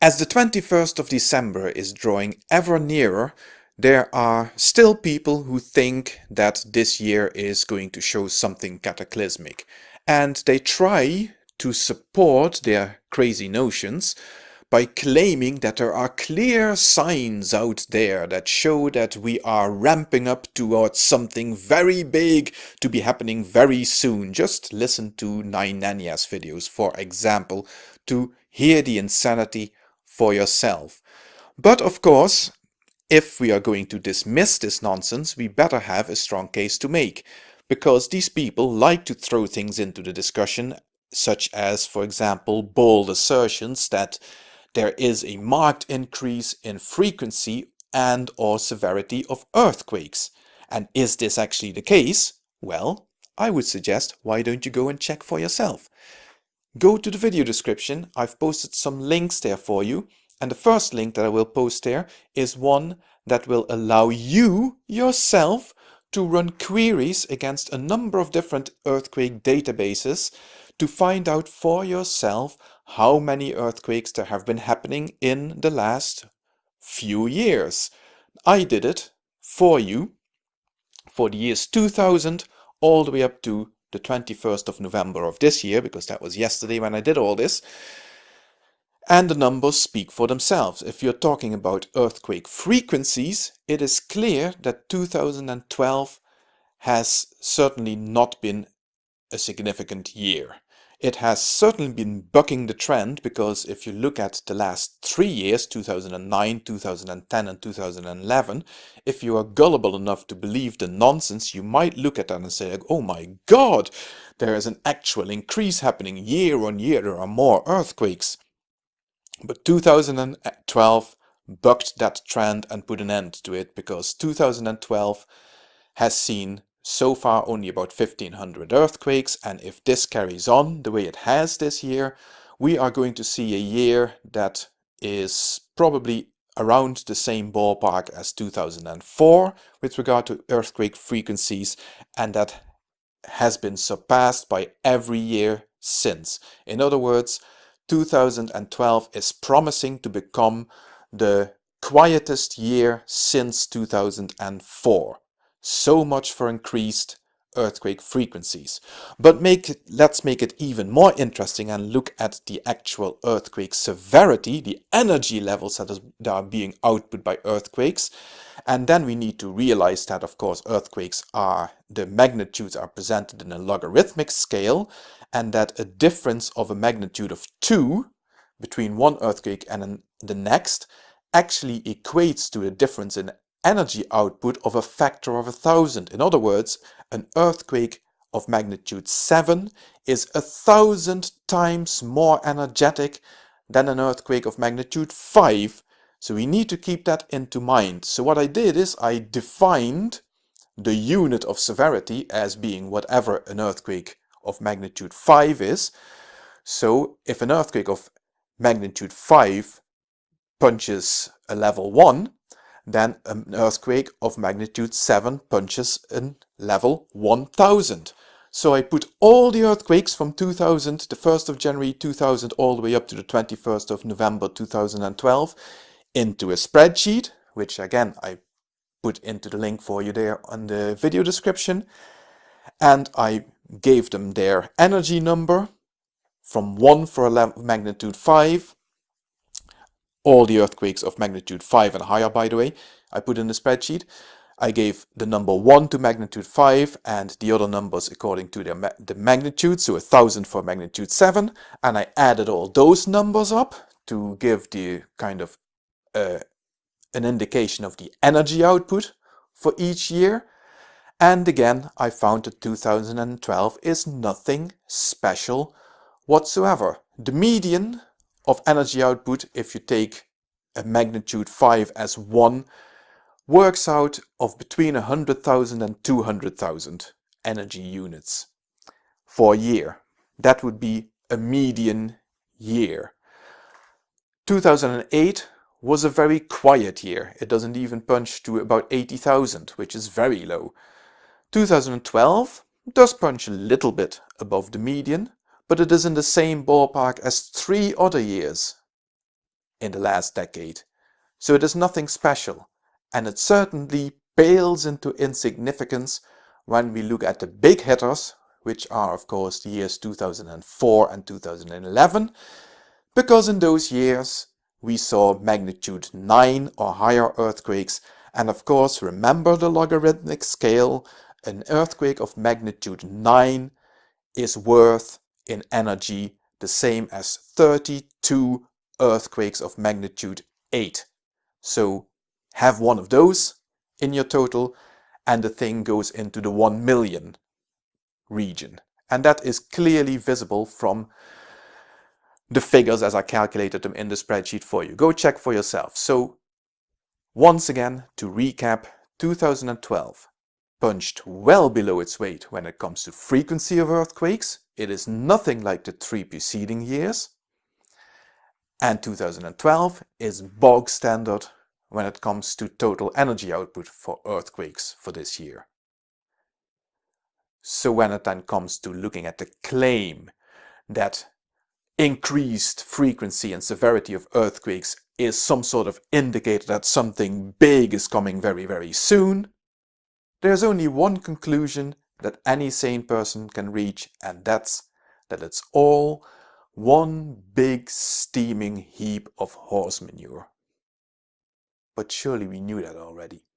As the 21st of December is drawing ever nearer, there are still people who think that this year is going to show something cataclysmic. And they try to support their crazy notions by claiming that there are clear signs out there that show that we are ramping up towards something very big to be happening very soon. Just listen to Nine videos, for example, to hear the insanity for yourself. But of course, if we are going to dismiss this nonsense, we better have a strong case to make, because these people like to throw things into the discussion, such as, for example, bold assertions that there is a marked increase in frequency and or severity of earthquakes. And is this actually the case? Well, I would suggest why don't you go and check for yourself. Go to the video description, I've posted some links there for you, and the first link that I will post there is one that will allow you yourself to run queries against a number of different earthquake databases to find out for yourself how many earthquakes there have been happening in the last few years. I did it for you for the years 2000 all the way up to the 21st of November of this year, because that was yesterday when I did all this. And the numbers speak for themselves. If you're talking about earthquake frequencies, it is clear that 2012 has certainly not been a significant year. It has certainly been bucking the trend because if you look at the last three years, 2009, 2010 and 2011, if you are gullible enough to believe the nonsense, you might look at that and say, oh my god, there is an actual increase happening year on year, there are more earthquakes. But 2012 bucked that trend and put an end to it because 2012 has seen so far only about 1500 earthquakes and if this carries on the way it has this year we are going to see a year that is probably around the same ballpark as 2004 with regard to earthquake frequencies and that has been surpassed by every year since. In other words, 2012 is promising to become the quietest year since 2004. So much for increased earthquake frequencies. But make it, let's make it even more interesting and look at the actual earthquake severity, the energy levels that, is, that are being output by earthquakes. And then we need to realize that, of course, earthquakes are, the magnitudes are presented in a logarithmic scale, and that a difference of a magnitude of 2 between one earthquake and an, the next actually equates to a difference in energy output of a factor of a thousand. In other words, an earthquake of magnitude 7 is a thousand times more energetic than an earthquake of magnitude 5. So we need to keep that into mind. So what I did is I defined the unit of severity as being whatever an earthquake of magnitude 5 is. So if an earthquake of magnitude 5 punches a level 1, then an earthquake of magnitude 7 punches in level 1000. So I put all the earthquakes from 2000, the 1st of January 2000 all the way up to the 21st of November 2012 into a spreadsheet, which again I put into the link for you there on the video description. And I gave them their energy number from 1 for a magnitude 5 all the earthquakes of magnitude 5 and higher, by the way, I put in the spreadsheet. I gave the number 1 to magnitude 5 and the other numbers according to their ma the magnitude, so 1000 for magnitude 7, and I added all those numbers up to give the kind of uh, an indication of the energy output for each year. And again, I found that 2012 is nothing special whatsoever. The median of energy output if you take a magnitude 5 as 1 works out of between 100,000 and 200,000 energy units for a year. That would be a median year. 2008 was a very quiet year. It doesn't even punch to about 80,000, which is very low. 2012 does punch a little bit above the median, but it is in the same ballpark as three other years. in the last decade. So it is nothing special, and it certainly pales into insignificance when we look at the big hitters, which are of course the years 2004 and 2011, because in those years we saw magnitude 9 or higher earthquakes and of course remember the logarithmic scale, an earthquake of magnitude 9 is worth in energy the same as 32 earthquakes of magnitude 8. So have one of those in your total and the thing goes into the 1 million region. And that is clearly visible from the figures as I calculated them in the spreadsheet for you. Go check for yourself. So once again, to recap, 2012 punched well below its weight when it comes to frequency of earthquakes. It is nothing like the three preceding years. And 2012 is bog standard when it comes to total energy output for earthquakes for this year. So when it then comes to looking at the claim that increased frequency and severity of earthquakes is some sort of indicator that something big is coming very, very soon, there's only one conclusion that any sane person can reach and that's that it's all one big steaming heap of horse manure. But surely we knew that already.